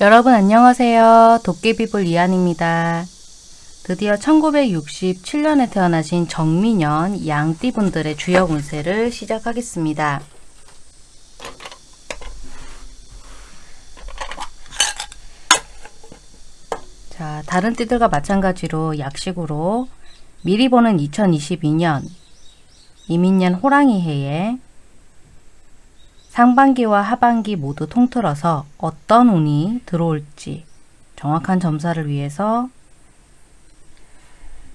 여러분 안녕하세요. 도깨비불 이한입니다. 드디어 1967년에 태어나신 정민년 양띠분들의 주역 운세를 시작하겠습니다. 자, 다른 띠들과 마찬가지로 약식으로 미리 보는 2022년 이민년 호랑이 해에 상반기와 하반기 모두 통틀어서 어떤 운이 들어올지 정확한 점사를 위해서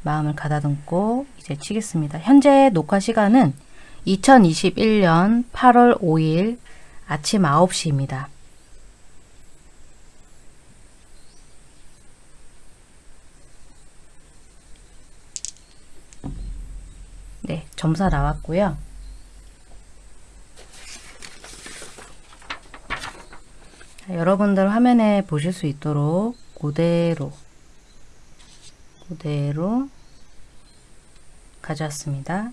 마음을 가다듬고 이제 치겠습니다. 현재 녹화 시간은 2021년 8월 5일 아침 9시입니다. 네, 점사 나왔고요. 여러분들 화면에 보실 수 있도록 그대로 그대로 가져왔습니다.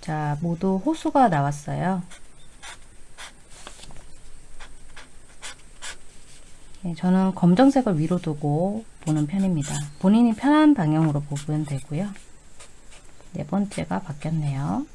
자, 모두 호수가 나왔어요. 네, 저는 검정색을 위로 두고 보는 편입니다. 본인이 편한 방향으로 보면 되고요. 네 번째가 바뀌었네요.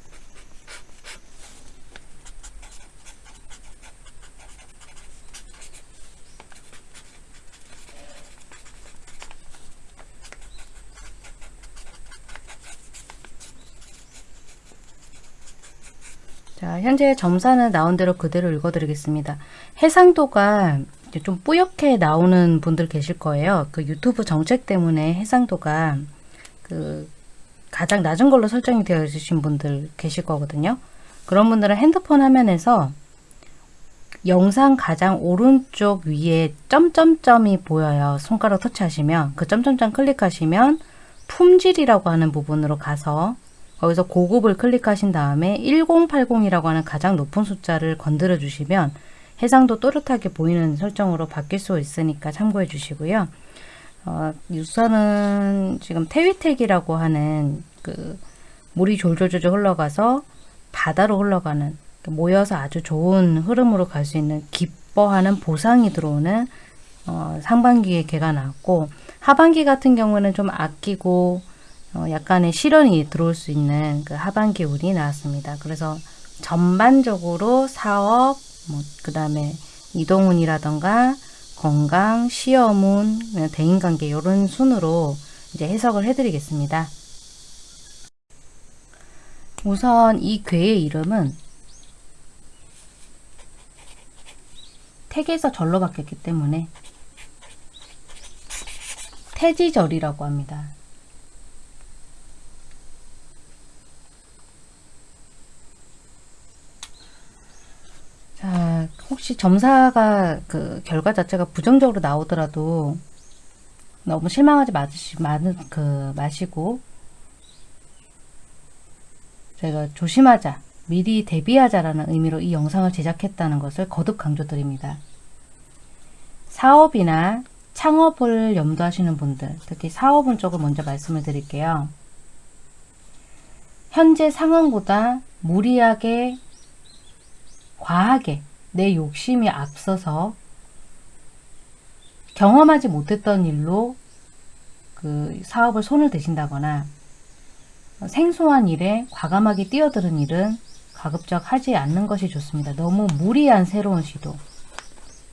자, 현재 점사는 나온 대로 그대로 읽어드리겠습니다. 해상도가 좀 뿌옇게 나오는 분들 계실 거예요. 그 유튜브 정책 때문에 해상도가 그 가장 낮은 걸로 설정이 되어 있으신 분들 계실 거거든요. 그런 분들은 핸드폰 화면에서 영상 가장 오른쪽 위에 점점점이 보여요. 손가락 터치하시면 그 점점점 클릭하시면 품질이라고 하는 부분으로 가서 거기서 고급을 클릭하신 다음에 1080이라고 하는 가장 높은 숫자를 건드려 주시면 해상도 또렷하게 보이는 설정으로 바뀔 수 있으니까 참고해 주시고요. 어, 우선은 지금 태위택이라고 하는 그 물이 졸졸졸 흘러가서 바다로 흘러가는 모여서 아주 좋은 흐름으로 갈 수 있는 기뻐하는 보상이 들어오는 어, 상반기에 개가 나왔고 하반기 같은 경우는 좀 아끼고 어, 약간의 실현이 들어올 수 있는 그 하반기 운이 나왔습니다. 그래서 전반적으로 사업, 뭐 그 다음에 이동운이라던가 건강, 시험운, 대인관계 이런 순으로 이제 해석을 해드리겠습니다. 우선 이 괴의 이름은 택에서 절로 바뀌었기 때문에 태지절이라고 합니다. 자, 혹시 점사가 그 결과 자체가 부정적으로 나오더라도 너무 실망하지 마시, 많은, 그, 마시고 제가 조심하자, 미리 대비하자라는 의미로 이 영상을 제작했다는 것을 거듭 강조드립니다. 사업이나 창업을 염두하시는 분들, 특히 사업은 쪽을 먼저 말씀을 드릴게요. 현재 상황보다 무리하게 과하게 내 욕심이 앞서서 경험하지 못했던 일로 그 사업을 손을 대신다거나 생소한 일에 과감하게 뛰어드는 일은 가급적 하지 않는 것이 좋습니다. 너무 무리한 새로운 시도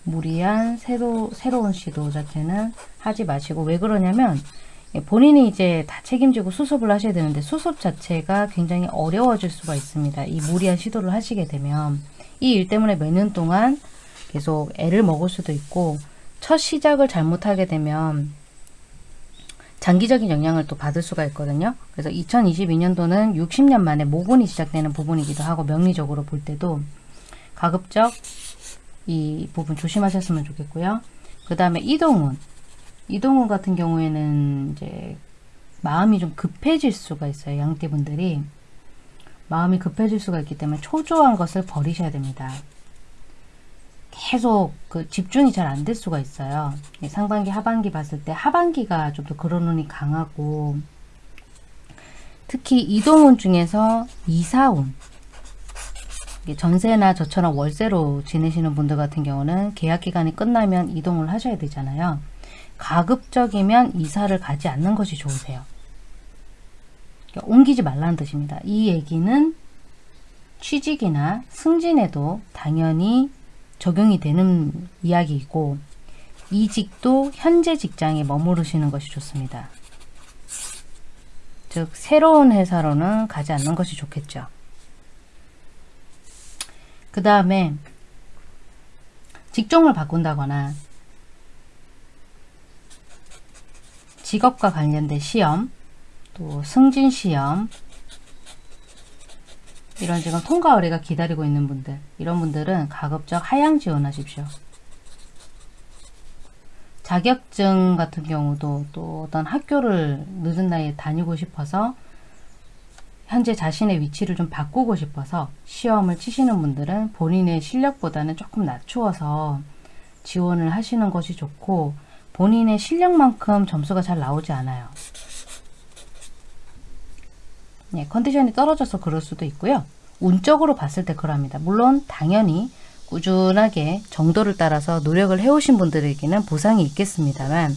무리한 새로, 새로운 시도 자체는 하지 마시고 왜 그러냐면 본인이 이제 다 책임지고 수습을 하셔야 되는데 수습 자체가 굉장히 어려워질 수가 있습니다. 이 무리한 시도를 하시게 되면 이 일 때문에 몇 년 동안 계속 애를 먹을 수도 있고 첫 시작을 잘못하게 되면 장기적인 영향을 또 받을 수가 있거든요. 그래서 2022년도는 60년 만에 모분이 시작되는 부분이기도 하고 명리적으로 볼 때도 가급적 이 부분 조심하셨으면 좋겠고요. 그 다음에 이동운. 이동운 같은 경우에는 이제 마음이 좀 급해질 수가 있어요. 양띠분들이. 마음이 급해질 수가 있기 때문에 초조한 것을 버리셔야 됩니다. 계속 그 집중이 잘 안 될 수가 있어요. 상반기, 하반기 봤을 때 하반기가 좀 더 그런 운이 강하고 특히 이동운 중에서 이사운 전세나 저처럼 월세로 지내시는 분들 같은 경우는 계약 기간이 끝나면 이동을 하셔야 되잖아요. 가급적이면 이사를 가지 않는 것이 좋으세요. 그러니까 옮기지 말라는 뜻입니다. 이 얘기는 취직이나 승진에도 당연히 적용이 되는 이야기이고 이직도 현재 직장에 머무르시는 것이 좋습니다. 즉 새로운 회사로는 가지 않는 것이 좋겠죠. 그 다음에 직종을 바꾼다거나 직업과 관련된 시험, 또 승진 시험, 이런 지금 통과 의뢰가 기다리고 있는 분들, 이런 분들은 가급적 하향 지원하십시오. 자격증 같은 경우도 또 어떤 학교를 늦은 나이에 다니고 싶어서 현재 자신의 위치를 좀 바꾸고 싶어서 시험을 치시는 분들은 본인의 실력보다는 조금 낮추어서 지원을 하시는 것이 좋고 본인의 실력만큼 점수가 잘 나오지 않아요. 네, 컨디션이 떨어져서 그럴 수도 있고요. 운적으로 봤을 때 그럽니다. 물론 당연히 꾸준하게 정도를 따라서 노력을 해오신 분들에게는 보상이 있겠습니다만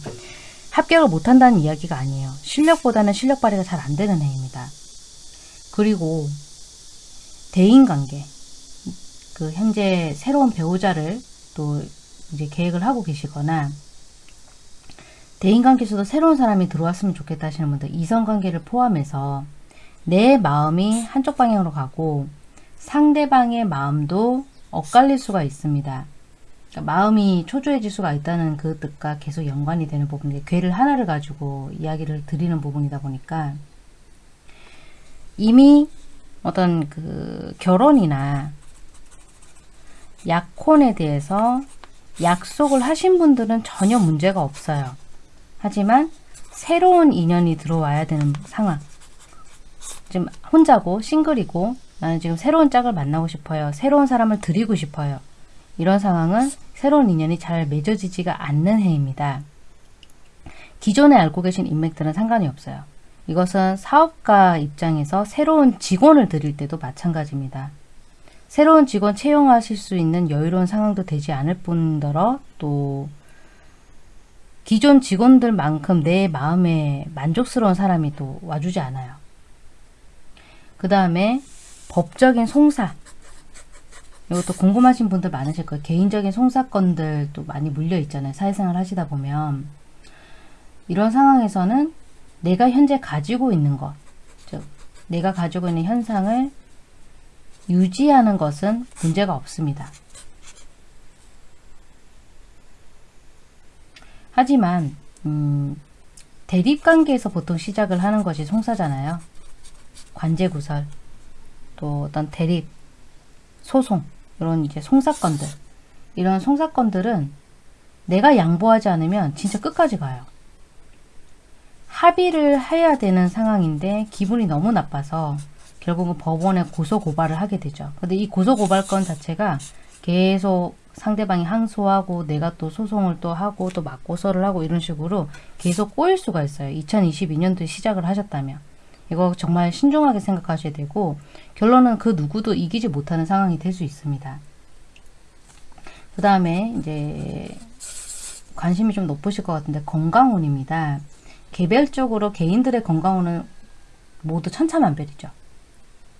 합격을 못한다는 이야기가 아니에요. 실력보다는 실력 발휘가 잘 안 되는 해입니다. 그리고 대인관계 그 현재 새로운 배우자를 또 이제 계획을 하고 계시거나 대인관계에서도 새로운 사람이 들어왔으면 좋겠다 하시는 분들 이성관계를 포함해서 내 마음이 한쪽 방향으로 가고 상대방의 마음도 엇갈릴 수가 있습니다. 그러니까 마음이 초조해질 수가 있다는 그 뜻과 계속 연관이 되는 부분이 괴를 하나를 가지고 이야기를 드리는 부분이다 보니까 이미 어떤 그 결혼이나 약혼에 대해서 약속을 하신 분들은 전혀 문제가 없어요. 하지만 새로운 인연이 들어와야 되는 상황. 지금 혼자고 싱글이고 나는 지금 새로운 짝을 만나고 싶어요. 새로운 사람을 드리고 싶어요. 이런 상황은 새로운 인연이 잘 맺어지지가 않는 해입니다. 기존에 알고 계신 인맥들은 상관이 없어요. 이것은 사업가 입장에서 새로운 직원을 드릴 때도 마찬가지입니다. 새로운 직원 채용하실 수 있는 여유로운 상황도 되지 않을 뿐더러 또 기존 직원들만큼 내 마음에 만족스러운 사람이 또 와주지 않아요. 그 다음에 법적인 송사 이것도 궁금하신 분들 많으실 거예요. 개인적인 송사건들도 많이 물려 있잖아요. 사회생활 하시다 보면 이런 상황에서는 내가 현재 가지고 있는 것, 즉 내가 가지고 있는 현상을 유지하는 것은 문제가 없습니다. 하지만 음, 대립관계에서 보통 시작을 하는 것이 송사잖아요. 관제구설, 또 어떤 대립, 소송 이런 이제 송사건들 이런 송사건들은 내가 양보하지 않으면 진짜 끝까지 가요. 합의를 해야 되는 상황인데 기분이 너무 나빠서 결국은 법원에 고소고발을 하게 되죠. 근데 이 고소고발건 자체가 계속 상대방이 항소하고 내가 또 소송을 또 하고 또 맞고서를 하고 이런 식으로 계속 꼬일 수가 있어요. 2022년도에 시작을 하셨다면. 이거 정말 신중하게 생각하셔야 되고 결론은 그 누구도 이기지 못하는 상황이 될 수 있습니다. 그 다음에 이제 관심이 좀 높으실 것 같은데 건강운입니다. 개별적으로 개인들의 건강운은 모두 천차만별이죠.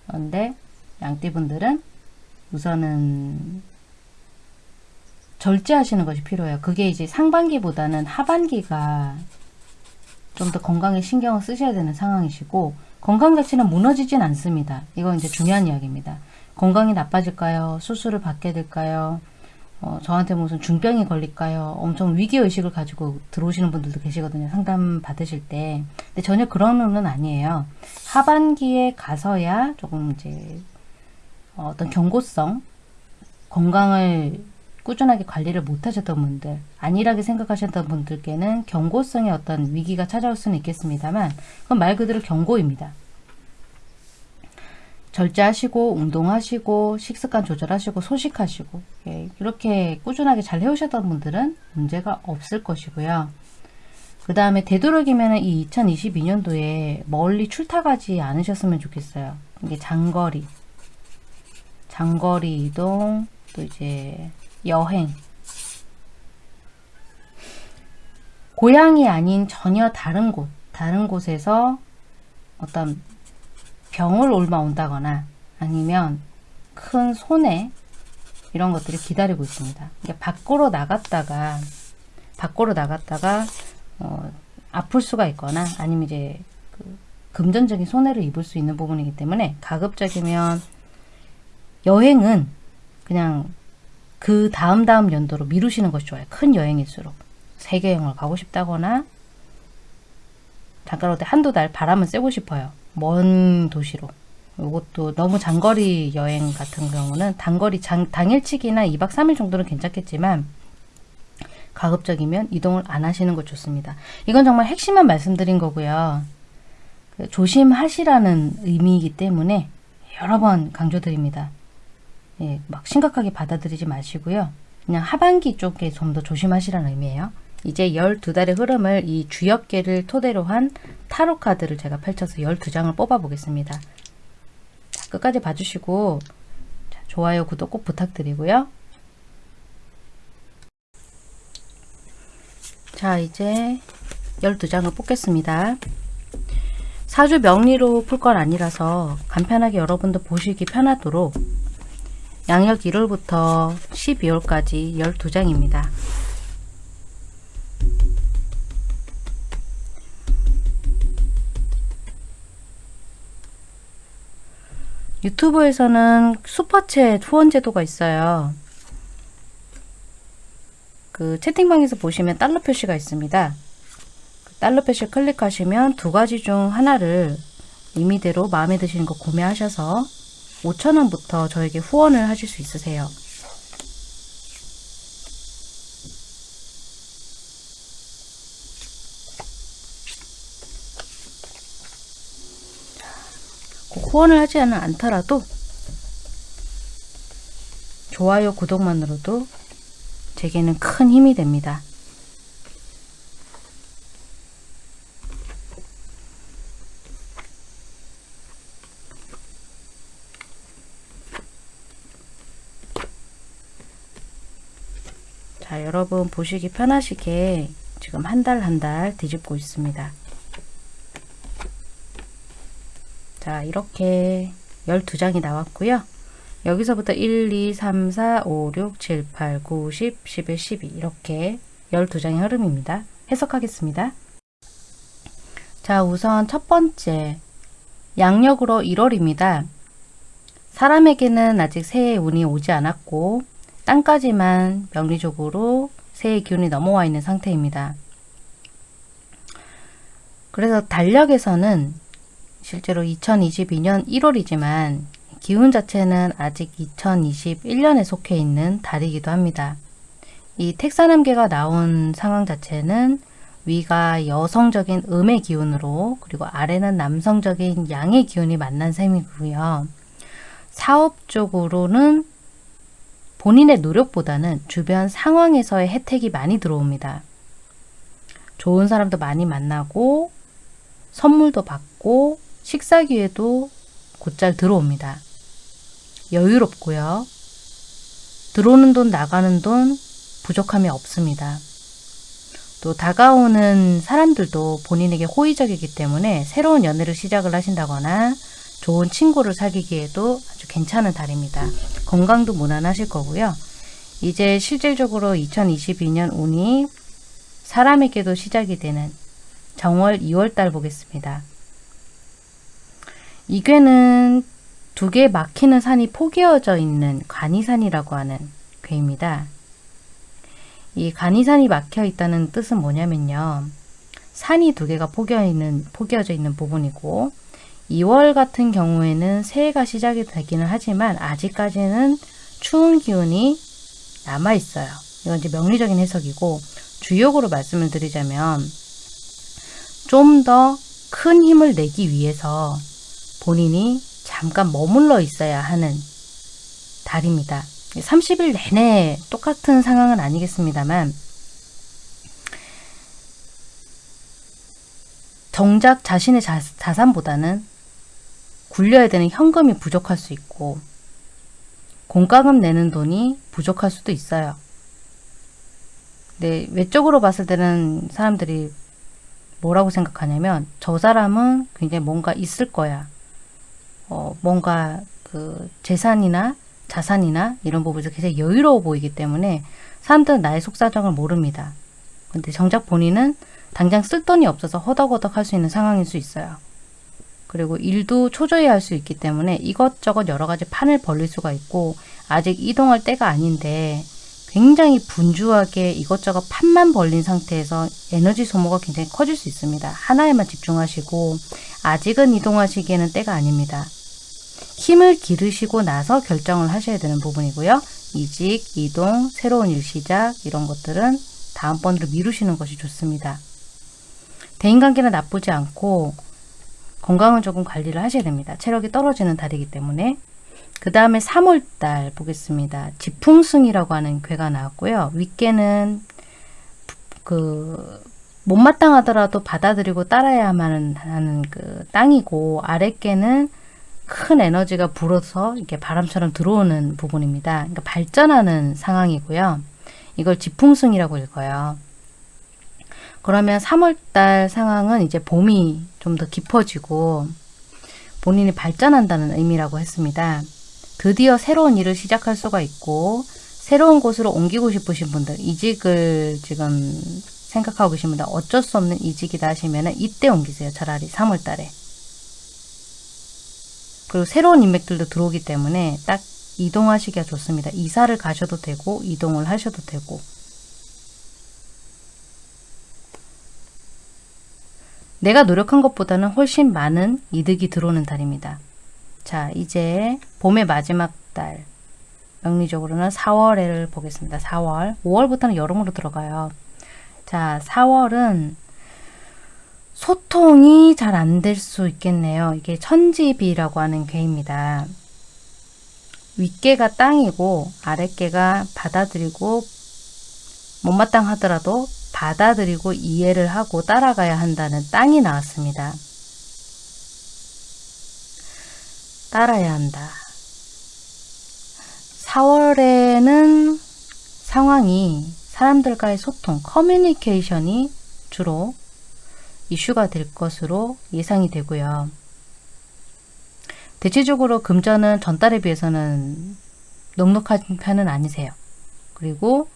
그런데 양띠분들은 우선은 절제하시는 것이 필요해요. 그게 이제 상반기보다는 하반기가 좀 더 건강에 신경을 쓰셔야 되는 상황이시고 건강 자체는 무너지진 않습니다. 이건 이제 중요한 이야기입니다. 건강이 나빠질까요? 수술을 받게 될까요? 어, 저한테 무슨 중병이 걸릴까요? 엄청 위기의식을 가지고 들어오시는 분들도 계시거든요. 상담 받으실 때. 근데 전혀 그런 의는 아니에요. 하반기에 가서야 조금 이제 어, 어떤 경고성, 건강을 꾸준하게 관리를 못하셨던 분들, 안일하게 생각하셨던 분들께는 경고성의 어떤 위기가 찾아올 수는 있겠습니다만 그건 말 그대로 경고입니다. 절제하시고 운동하시고 식습관 조절하시고 소식하시고 예, 이렇게 꾸준하게 잘 해오셨던 분들은 문제가 없을 것이고요. 그 다음에 되도록이면 이 2022년도에 멀리 출타가지 않으셨으면 좋겠어요. 이게 장거리, 장거리 이동, 또 이제 여행, 고향이 아닌 전혀 다른 곳, 다른 곳에서 어떤 병을 옮아온다거나 아니면 큰 손해 이런 것들이 기다리고 있습니다. 밖으로 나갔다가 밖으로 나갔다가 어, 아플 수가 있거나 아니면 이제 그 금전적인 손해를 입을 수 있는 부분이기 때문에 가급적이면 여행은 그냥 그 다음 다음 연도로 미루시는 것이 좋아요. 큰 여행일수록 세계 여행을 가고 싶다거나 잠깐 어디 한두 달 바람은 쐬고 싶어요. 먼 도시로. 이것도 너무 장거리 여행 같은 경우는 단거리 장, 당일치기나 2박 3일 정도는 괜찮겠지만 가급적이면 이동을 안 하시는 것 좋습니다. 이건 정말 핵심만 말씀드린 거고요. 그 조심하시라는 의미이기 때문에 여러 번 강조드립니다. 예, 막 심각하게 받아들이지 마시고요. 그냥 하반기 쪽에 좀 더 조심하시라는 의미예요. 이제 12달의 흐름을 이 주역계를 토대로 한 타로 카드를 제가 펼쳐서 12장을 뽑아 보겠습니다. 자, 끝까지 봐주시고 자, 좋아요, 구독 꼭 부탁드리고요. 자 이제 12장을 뽑겠습니다. 사주 명리로 풀 건 아니라서 간편하게 여러분도 보시기 편하도록 양력 1월부터 12월까지 12장입니다. 유튜브에서는 슈퍼챗 후원 제도가 있어요. 그 채팅방에서 보시면 달러 표시가 있습니다. 그 달러 표시 클릭하시면 두 가지 중 하나를 임의대로 마음에 드시는 거 구매하셔서 5천원부터 저에게 후원을 하실 수 있으세요. 후원을 하지 않더라도 좋아요, 구독만으로도 제게는 큰 힘이 됩니다. 자, 여러분 보시기 편하시게 지금 한 달 한 달 뒤집고 있습니다. 자, 이렇게 12장이 나왔고요. 여기서부터 1, 2, 3, 4, 5, 6, 7, 8, 9, 10, 11, 12 이렇게 12장의 흐름입니다. 해석하겠습니다. 자 우선 첫 번째 양력으로 1월입니다. 사람에게는 아직 새해 운이 오지 않았고 땅까지만 명리적으로 새해 기운이 넘어와 있는 상태입니다. 그래서 달력에서는 실제로 2022년 1월이지만 기운 자체는 아직 2021년에 속해 있는 달이기도 합니다. 이 택사남계가 나온 상황 자체는 위가 여성적인 음의 기운으로 그리고 아래는 남성적인 양의 기운이 만난 셈이고요. 사업적으로는 본인의 노력보다는 주변 상황에서의 혜택이 많이 들어옵니다. 좋은 사람도 많이 만나고 선물도 받고 식사 기회도 곧잘 들어옵니다. 여유롭고요. 들어오는 돈 나가는 돈 부족함이 없습니다. 또 다가오는 사람들도 본인에게 호의적이기 때문에 새로운 연애를 시작을 하신다거나 좋은 친구를 사귀기에도 아주 괜찮은 달입니다. 건강도 무난하실 거고요. 이제 실질적으로 2022년 운이 사람에게도 시작이 되는 정월 2월달 보겠습니다. 이괴는 두 개 막히는 산이 포개어져 있는 간이산이라고 하는 괴입니다. 이 간이산이 막혀 있다는 뜻은 뭐냐면요. 산이 두 개가 포개어 있는, 포개어져 있는 부분이고 2월 같은 경우에는 새해가 시작이 되기는 하지만 아직까지는 추운 기운이 남아 있어요. 이건 이제 명리적인 해석이고 주역으로 말씀을 드리자면 좀 더 큰 힘을 내기 위해서 본인이 잠깐 머물러 있어야 하는 달입니다. 30일 내내 똑같은 상황은 아니겠습니다만 정작 자신의 자, 자산보다는 굴려야 되는 현금이 부족할 수 있고 공과금 내는 돈이 부족할 수도 있어요. 근데 외적으로 봤을 때는 사람들이 뭐라고 생각하냐면 저 사람은 굉장히 뭔가 있을 거야. 어, 뭔가 그 재산이나 자산이나 이런 부분에서 굉장히 여유로워 보이기 때문에 사람들은 나의 속사정을 모릅니다. 근데 정작 본인은 당장 쓸 돈이 없어서 허덕허덕 할 수 있는 상황일 수 있어요. 그리고 일도 초조해 할수 있기 때문에 이것저것 여러 가지 판을 벌릴 수가 있고 아직 이동할 때가 아닌데 굉장히 분주하게 이것저것 판만 벌린 상태에서 에너지 소모가 굉장히 커질 수 있습니다. 하나에만 집중하시고 아직은 이동하시기에는 때가 아닙니다. 힘을 기르시고 나서 결정을 하셔야 되는 부분이고요. 이직, 이동, 새로운 일 시작 이런 것들은 다음번으로 미루시는 것이 좋습니다. 대인관계는 나쁘지 않고 건강은 조금 관리를 하셔야 됩니다. 체력이 떨어지는 달이기 때문에 그 다음에 3월달 보겠습니다. 지풍승이라고 하는 괴가 나왔고요. 윗개는 그 못마땅하더라도 받아들이고 따라야만 하는 그 땅이고 아랫개는 큰 에너지가 불어서 이렇게 바람처럼 들어오는 부분입니다. 그러니까 발전하는 상황이고요. 이걸 지풍승이라고 읽어요. 그러면 3월달 상황은 이제 봄이 좀 더 깊어지고 본인이 발전한다는 의미라고 했습니다. 드디어 새로운 일을 시작할 수가 있고 새로운 곳으로 옮기고 싶으신 분들 이직을 지금 생각하고 분들 어쩔 수 없는 이직이다 하시면 이때 옮기세요. 차라리 3월달에 그리고 새로운 인맥들도 들어오기 때문에 딱 이동하시기가 좋습니다. 이사를 가셔도 되고 이동을 하셔도 되고 내가 노력한 것보다는 훨씬 많은 이득이 들어오는 달입니다. 자, 이제 봄의 마지막 달. 명리적으로는 4월을 보겠습니다. 4월. 5월부터는 여름으로 들어가요. 자, 4월은 소통이 잘 안 될 수 있겠네요. 이게 천지비라고 하는 괴입니다. 윗개가 땅이고 아랫개가 받아들이고 못마땅하더라도 받아들이고 이해를 하고 따라가야 한다는 땅이 나왔습니다. 따라야 한다. 4월에는 상황이 사람들과의 소통, 커뮤니케이션이 주로 이슈가 될 것으로 예상이 되고요. 대체적으로 금전은 전달에 비해서는 넉넉한 편은 아니세요. 그리고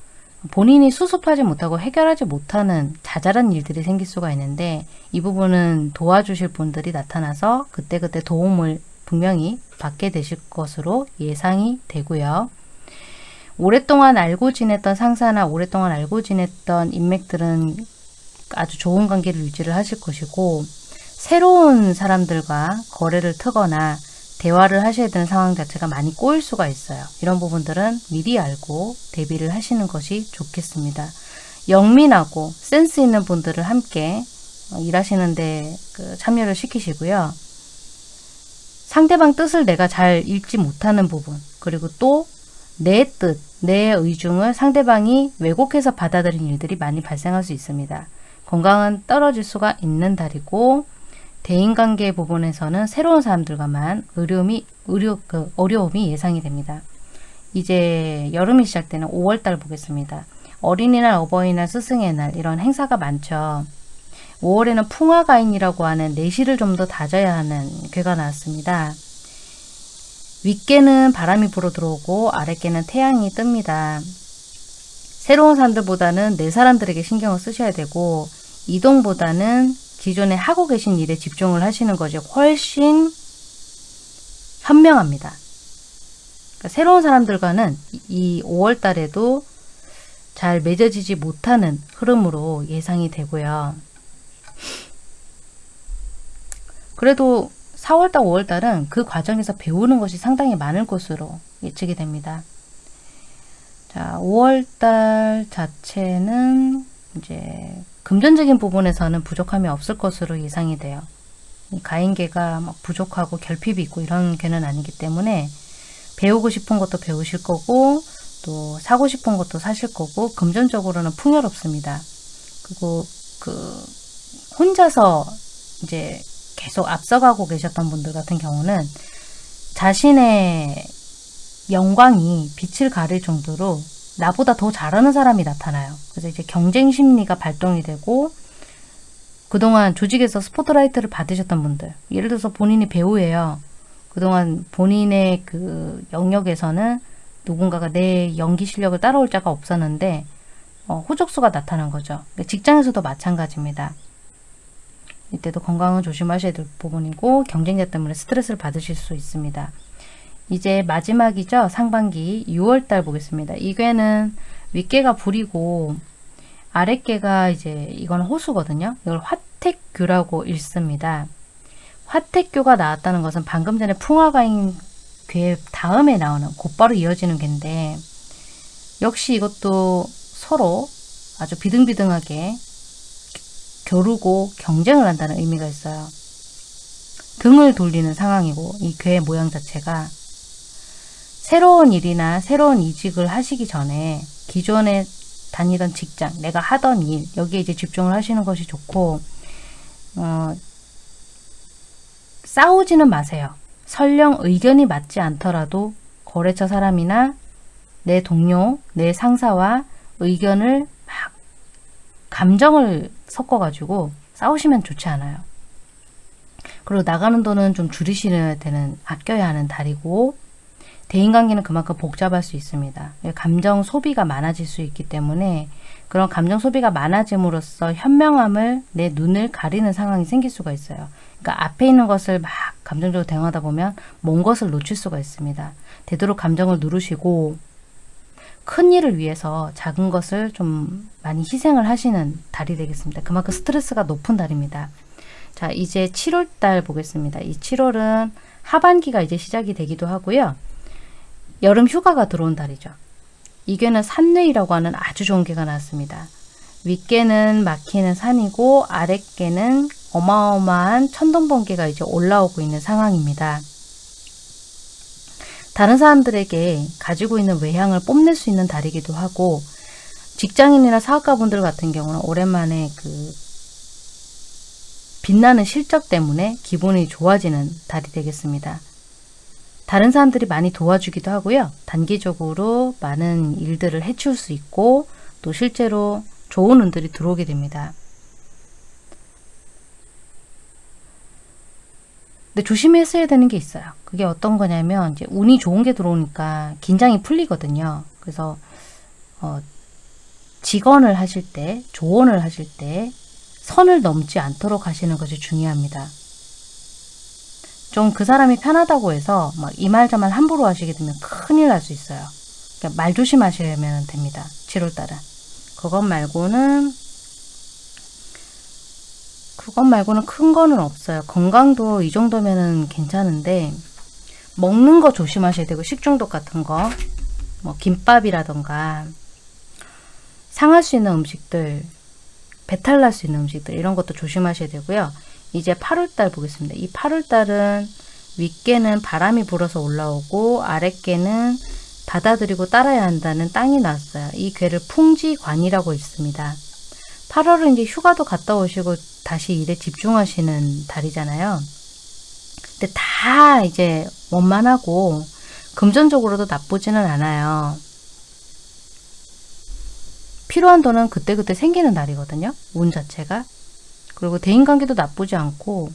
본인이 수습하지 못하고 해결하지 못하는 자잘한 일들이 생길 수가 있는데 이 부분은 도와주실 분들이 나타나서 그때그때 도움을 분명히 받게 되실 것으로 예상이 되고요. 오랫동안 알고 지냈던 상사나 오랫동안 알고 지냈던 인맥들은 아주 좋은 관계를 유지를 하실 것이고 새로운 사람들과 거래를 트거나 대화를 하셔야 되는 상황 자체가 많이 꼬일 수가 있어요. 이런 부분들은 미리 알고 대비를 하시는 것이 좋겠습니다. 영민하고 센스 있는 분들을 함께 어, 일하시는데 그 참여를 시키시고요. 상대방 뜻을 내가 잘 읽지 못하는 부분 그리고 또 내 뜻, 내 의중을 상대방이 왜곡해서 받아들인 일들이 많이 발생할 수 있습니다. 건강은 떨어질 수가 있는 달이고 대인관계 부분에서는 새로운 사람들과만 어려움이, 의료, 그 어려움이 예상이 됩니다. 이제 여름이 시작되는 5월달 보겠습니다. 어린이날, 어버이날, 스승의 날 이런 행사가 많죠. 5월에는 풍화가인이라고 하는 내실을 좀 더 다져야 하는 괴가 나왔습니다. 윗개는 바람이 불어 들어오고 아랫개는 태양이 뜹니다. 새로운 사람들보다는 내 사람들에게 신경을 쓰셔야 되고 이동보다는 기존에 하고 계신 일에 집중을 하시는 것이 훨씬 현명합니다. 그러니까 새로운 사람들과는 이 5월 달에도 잘 맺어지지 못하는 흐름으로 예상이 되고요. 그래도 4월달, 5월달은 그 과정에서 배우는 것이 상당히 많을 것으로 예측이 됩니다. 자, 5월달 자체는 이제 금전적인 부분에서는 부족함이 없을 것으로 예상이 돼요. 가인계가 막 부족하고 결핍이 있고 이런 개는 아니기 때문에 배우고 싶은 것도 배우실 거고 또 사고 싶은 것도 사실 거고 금전적으로는 풍요롭습니다. 그리고 그 혼자서 이제 계속 앞서가고 계셨던 분들 같은 경우는 자신의 영광이 빛을 가릴 정도로 나보다 더 잘하는 사람이 나타나요. 그래서 이제 경쟁 심리가 발동이 되고 그동안 조직에서 스포트라이트를 받으셨던 분들 예를 들어서 본인이 배우예요. 그동안 본인의 그 영역에서는 누군가가 내 연기 실력을 따라올 자가 없었는데 어, 호적수가 나타난 거죠. 직장에서도 마찬가지입니다. 이때도 건강은 조심하셔야 될 부분이고 경쟁자 때문에 스트레스를 받으실 수 있습니다. 이제 마지막이죠. 상반기 6월달 보겠습니다. 이 괴는 윗괴가 불이고 아랫괴가 이제 이건 호수거든요. 이걸 화택규라고 읽습니다. 화택교가 나왔다는 것은 방금 전에 풍화가인 괴 다음에 나오는 곧바로 이어지는 괴인데 역시 이것도 서로 아주 비등비등하게 겨루고 경쟁을 한다는 의미가 있어요. 등을 돌리는 상황이고 이 괴의 모양 자체가 새로운 일이나 새로운 이직을 하시기 전에 기존에 다니던 직장, 내가 하던 일 여기에 이제 집중을 하시는 것이 좋고 어, 싸우지는 마세요. 설령 의견이 맞지 않더라도 거래처 사람이나 내 동료, 내 상사와 의견을 막 감정을 섞어가지고 싸우시면 좋지 않아요. 그리고 나가는 돈은 좀 줄이셔야 되는, 아껴야 하는 달이고 대인관계는 그만큼 복잡할 수 있습니다. 감정 소비가 많아질 수 있기 때문에 그런 감정 소비가 많아짐으로써 현명함을 내 눈을 가리는 상황이 생길 수가 있어요. 그러니까 앞에 있는 것을 막 감정적으로 대응하다 보면 먼 것을 놓칠 수가 있습니다. 되도록 감정을 누르시고 큰 일을 위해서 작은 것을 좀 많이 희생을 하시는 달이 되겠습니다. 그만큼 스트레스가 높은 달입니다. 자 이제 7월달 보겠습니다. 이 7월은 하반기가 이제 시작이 되기도 하고요. 여름 휴가가 들어온 달이죠. 이게는 산뇌이라고 하는 아주 좋은 개가 나왔습니다. 윗개는 막히는 산이고 아랫개는 어마어마한 천둥번개가 이제 올라오고 있는 상황입니다. 다른 사람들에게 가지고 있는 외향을 뽐낼 수 있는 달이기도 하고 직장인이나 사업가분들 같은 경우는 오랜만에 그 빛나는 실적 때문에 기분이 좋아지는 달이 되겠습니다. 다른 사람들이 많이 도와주기도 하고요. 단기적으로 많은 일들을 해칠 수 있고 또 실제로 좋은 운들이 들어오게 됩니다. 근데 조심했어야 되는 게 있어요. 그게 어떤 거냐면 이제 운이 좋은 게 들어오니까 긴장이 풀리거든요. 그래서 어, 직언을 하실 때, 조언을 하실 때 선을 넘지 않도록 하시는 것이 중요합니다. 좀 그 사람이 편하다고 해서 막 이 말 저말 함부로 하시게 되면 큰일 날 수 있어요. 그러니까 말 조심하시면 됩니다. 7월달은. 그것 말고는 그것 말고는 큰 거는 없어요. 건강도 이 정도면은 괜찮은데 먹는 거 조심하셔야 되고 식중독 같은 거, 뭐 김밥이라던가 상할 수 있는 음식들, 배탈 날 수 있는 음식들 이런 것도 조심하셔야 되고요. 이제 8월달 보겠습니다. 이 8월달은 윗개는 바람이 불어서 올라오고 아랫개는 받아들이고 따라야 한다는 땅이 나왔어요. 이 괴를 풍지관이라고 있습니다. 8월은 이제 휴가도 갔다 오시고 다시 일에 집중하시는 달이잖아요. 근데 다 이제 원만하고 금전적으로도 나쁘지는 않아요. 필요한 돈은 그때그때 생기는 달이거든요. 운 자체가. 그리고 대인관계도 나쁘지 않고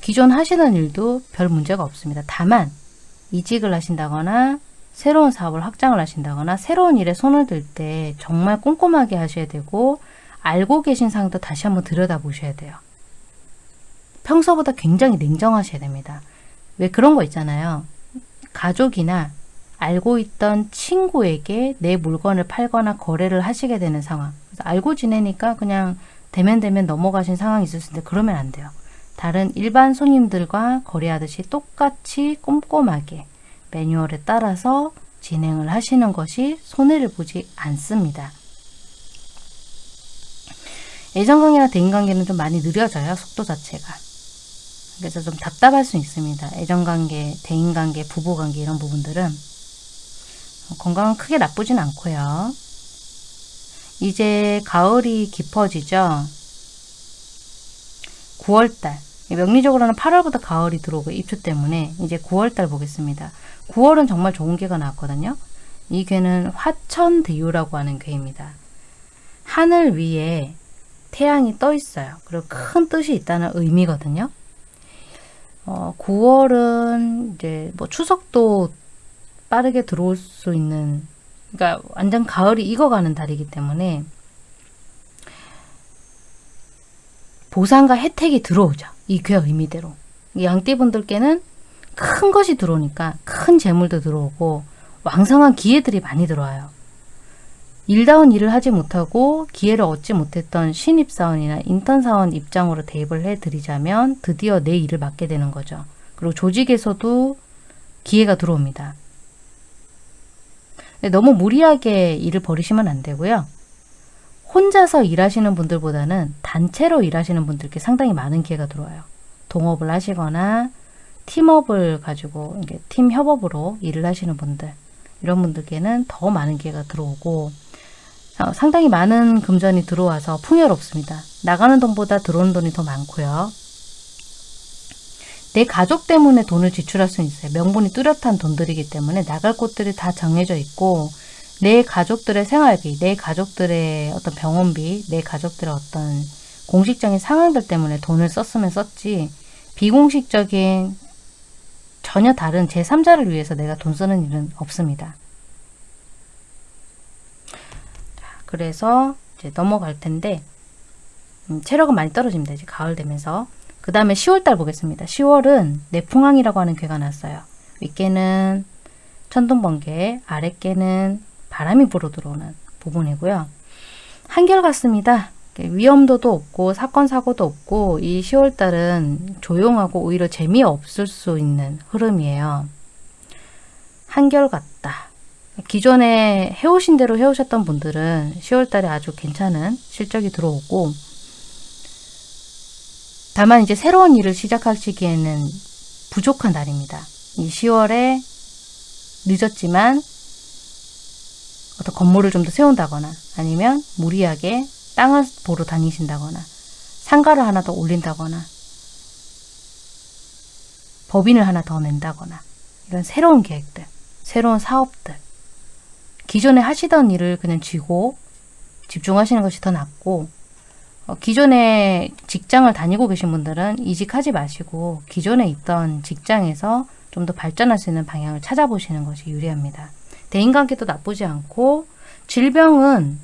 기존 하시는 일도 별 문제가 없습니다. 다만 이직을 하신다거나 새로운 사업을 확장을 하신다거나 새로운 일에 손을 들 때 정말 꼼꼼하게 하셔야 되고 알고 계신 상황도 다시 한번 들여다보셔야 돼요. 평소보다 굉장히 냉정하셔야 됩니다. 왜 그런 거 있잖아요. 가족이나 알고 있던 친구에게 내 물건을 팔거나 거래를 하시게 되는 상황. 알고 지내니까 그냥 대면 대면 넘어가신 상황이 있을 수 있는데 그러면 안 돼요. 다른 일반 손님들과 거래하듯이 똑같이 꼼꼼하게 매뉴얼에 따라서 진행을 하시는 것이 손해를 보지 않습니다. 애정관계나 대인관계는 좀 많이 느려져요. 속도 자체가. 그래서 좀 답답할 수 있습니다. 애정관계, 대인관계, 부부관계 이런 부분들은 건강은 크게 나쁘진 않고요. 이제 가을이 깊어지죠. 9월달 명리적으로는 8월부터 가을이 들어오고 입추 때문에 이제 9월달 보겠습니다. 9월은 정말 좋은 괴가 나왔거든요. 이 괴는 화천대유라고 하는 괴입니다. 하늘 위에 태양이 떠 있어요. 그리고 큰 뜻이 있다는 의미거든요. 어, 9월은 이제 뭐 추석도 빠르게 들어올 수 있는 그러니까 완전 가을이 익어가는 달이기 때문에 보상과 혜택이 들어오죠. 이 괴 의미대로. 양띠분들께는 큰 것이 들어오니까 큰 재물도 들어오고 왕성한 기회들이 많이 들어와요. 일다운 일을 하지 못하고 기회를 얻지 못했던 신입사원이나 인턴사원 입장으로 대입을 해드리자면 드디어 내 일을 맡게 되는 거죠. 그리고 조직에서도 기회가 들어옵니다. 너무 무리하게 일을 벌이시면 안 되고요. 혼자서 일하시는 분들보다는 단체로 일하시는 분들께 상당히 많은 기회가 들어와요. 동업을 하시거나 팀업을 가지고 팀 협업으로 일을 하시는 분들 이런 분들께는 더 많은 기회가 들어오고 어, 상당히 많은 금전이 들어와서 풍요롭습니다. 나가는 돈보다 들어오는 돈이 더 많고요. 내 가족 때문에 돈을 지출할 수 있어요. 명분이 뚜렷한 돈들이기 때문에 나갈 곳들이 다 정해져 있고 내 가족들의 생활비, 내 가족들의 어떤 병원비, 내 가족들의 어떤 공식적인 상황들 때문에 돈을 썼으면 썼지 비공식적인 전혀 다른 제3자를 위해서 내가 돈 쓰는 일은 없습니다. 그래서 이제 넘어갈 텐데 음, 체력은 많이 떨어집니다. 이제 가을 되면서 그 다음에 10월달 보겠습니다. 10월은 내풍왕이라고 하는 괴가 났어요. 윗개는 천둥번개, 아랫개는 바람이 불어 들어오는 부분이고요. 한결 같습니다. 위험도도 없고 사건 사고도 없고 이 10월달은 조용하고 오히려 재미없을 수 있는 흐름이에요. 한결같다. 기존에 해오신 대로 해오셨던 분들은 10월달에 아주 괜찮은 실적이 들어오고 다만 이제 새로운 일을 시작하시기에는 부족한 날입니다. 이 10월에 늦었지만 어떤 건물을 좀 더 세운다거나 아니면 무리하게 땅을 보러 다니신다거나 상가를 하나 더 올린다거나 법인을 하나 더 낸다거나 이런 새로운 계획들, 새로운 사업들 기존에 하시던 일을 그냥 쥐고 집중하시는 것이 더 낫고 어, 기존에 직장을 다니고 계신 분들은 이직하지 마시고 기존에 있던 직장에서 좀 더 발전할 수 있는 방향을 찾아보시는 것이 유리합니다. 대인관계도 나쁘지 않고 질병은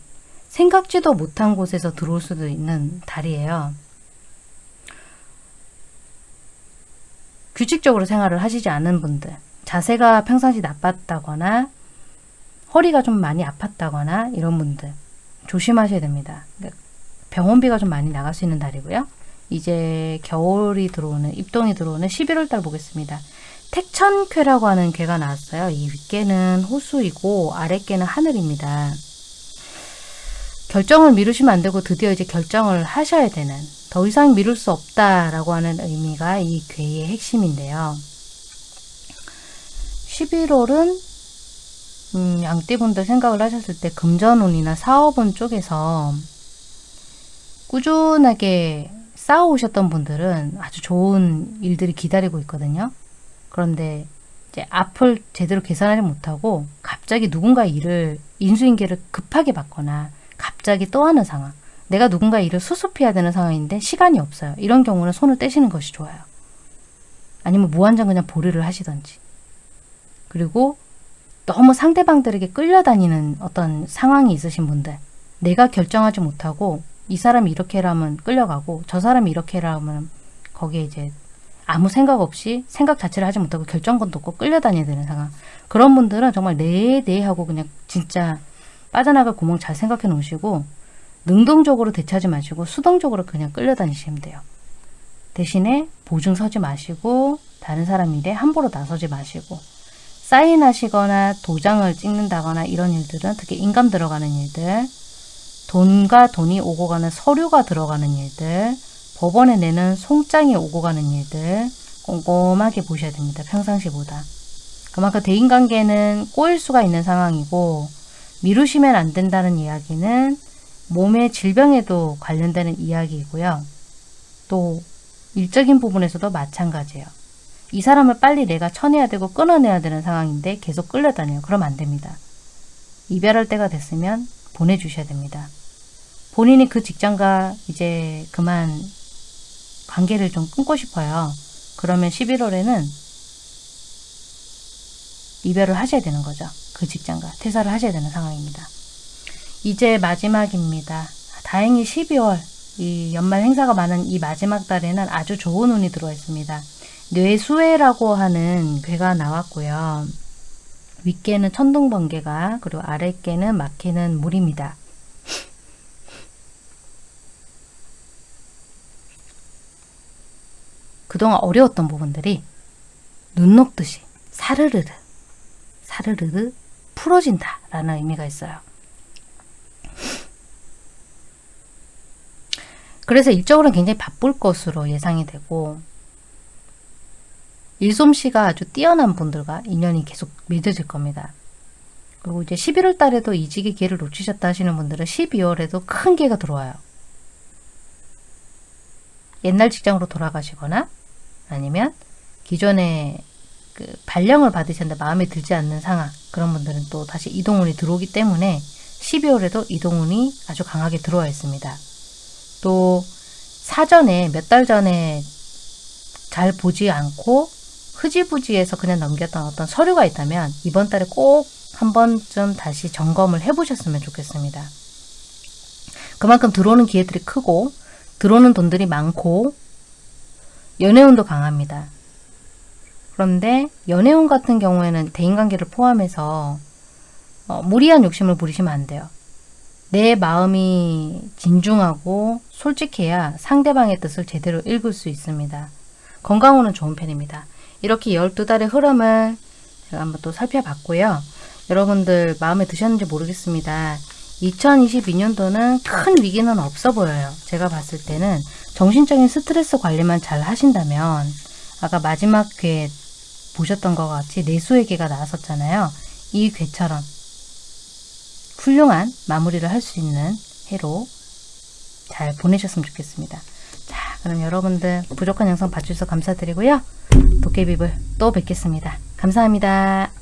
생각지도 못한 곳에서 들어올 수도 있는 달이에요. 규칙적으로 생활을 하시지 않은 분들 자세가 평상시 나빴다거나 허리가 좀 많이 아팠다거나 이런 분들 조심하셔야 됩니다. 병원비가 좀 많이 나갈 수 있는 달이고요. 이제 겨울이 들어오는 입동이 들어오는 11월 달 보겠습니다. 택천쾌라고 하는 괴가 나왔어요. 이 윗개는 호수이고 아랫개는 하늘입니다. 결정을 미루시면 안 되고 드디어 이제 결정을 하셔야 되는 더 이상 미룰 수 없다라고 하는 의미가 이 괴의 핵심인데요. 11월은 음, 양띠분들 생각을 하셨을 때 금전운이나 사업운 쪽에서 꾸준하게 쌓아오셨던 분들은 아주 좋은 일들이 기다리고 있거든요. 그런데 이제 앞을 제대로 계산하지 못하고 갑자기 누군가 일을 인수인계를 급하게 받거나 갑자기 또 하는 상황 내가 누군가 일을 수습해야 되는 상황인데 시간이 없어요. 이런 경우는 손을 떼시는 것이 좋아요. 아니면 무한정 그냥 보류를 하시던지 그리고 너무 상대방들에게 끌려다니는 어떤 상황이 있으신 분들 내가 결정하지 못하고 이 사람이 이렇게 하라면 끌려가고 저 사람이 이렇게 하라면 거기에 이제 아무 생각 없이 생각 자체를 하지 못하고 결정권도 없고 끌려다녀야 되는 상황 그런 분들은 정말 네네 네 하고 그냥 진짜 빠져나갈 구멍 잘 생각해 놓으시고 능동적으로 대처하지 마시고 수동적으로 그냥 끌려다니시면 돼요. 대신에 보증 서지 마시고 다른 사람 일에 함부로 나서지 마시고 사인하시거나 도장을 찍는다거나 이런 일들은 특히 인감 들어가는 일들 돈과 돈이 오고 가는 서류가 들어가는 일들 법원에 내는 송장이 오고 가는 일들 꼼꼼하게 보셔야 됩니다. 평상시보다. 그만큼 대인관계는 꼬일 수가 있는 상황이고 미루시면 안 된다는 이야기는 몸의 질병에도 관련되는 이야기이고요. 또 일적인 부분에서도 마찬가지예요. 이 사람을 빨리 내가 쳐내야 되고 끊어내야 되는 상황인데 계속 끌려다녀요. 그러면 안 됩니다. 이별할 때가 됐으면 보내주셔야 됩니다. 본인이 그 직장과 이제 그만 관계를 좀 끊고 싶어요. 그러면 11월에는 이별을 하셔야 되는 거죠. 그 직장과 퇴사를 하셔야 되는 상황입니다. 이제 마지막입니다. 다행히 12월 이 연말 행사가 많은 이 마지막 달에는 아주 좋은 운이 들어와 있습니다. 뇌수해라고 하는 괴가 나왔고요. 윗개는 천둥번개가 그리고 아랫개는 막히는 물입니다. 그동안 어려웠던 부분들이 눈 녹듯이 사르르르 사르르르 풀어진다 라는 의미가 있어요. 그래서 일적으로는 굉장히 바쁠 것으로 예상이 되고 일솜씨가 아주 뛰어난 분들과 인연이 계속 맺어질 겁니다. 그리고 이제 11월 달에도 이직의 기회를 놓치셨다 하시는 분들은 12월에도 큰 기회가 들어와요. 옛날 직장으로 돌아가시거나 아니면 기존에 그 발령을 받으셨는데 마음에 들지 않는 상황 그런 분들은 또 다시 이동운이 들어오기 때문에 12월에도 이동운이 아주 강하게 들어와 있습니다. 또 사전에 몇 달 전에 잘 보지 않고 흐지부지해서 그냥 넘겼던 어떤 서류가 있다면 이번 달에 꼭 한 번쯤 다시 점검을 해보셨으면 좋겠습니다. 그만큼 들어오는 기회들이 크고 들어오는 돈들이 많고 연애운도 강합니다. 그런데 연애운 같은 경우에는 대인관계를 포함해서 어, 무리한 욕심을 부리시면 안 돼요. 내 마음이 진중하고 솔직해야 상대방의 뜻을 제대로 읽을 수 있습니다. 건강운은 좋은 편입니다. 이렇게 12달의 흐름을 제가 한번 또 살펴봤고요. 여러분들 마음에 드셨는지 모르겠습니다. 2022년도는 큰 위기는 없어 보여요. 제가 봤을 때는 정신적인 스트레스 관리만 잘 하신다면 아까 마지막 괴 보셨던 것 같이 내수의 괴가 나왔었잖아요. 이 괴처럼 훌륭한 마무리를 할 수 있는 해로 잘 보내셨으면 좋겠습니다. 자, 그럼 여러분들 부족한 영상 봐주셔서 감사드리고요. 도깨비불 또 뵙겠습니다. 감사합니다.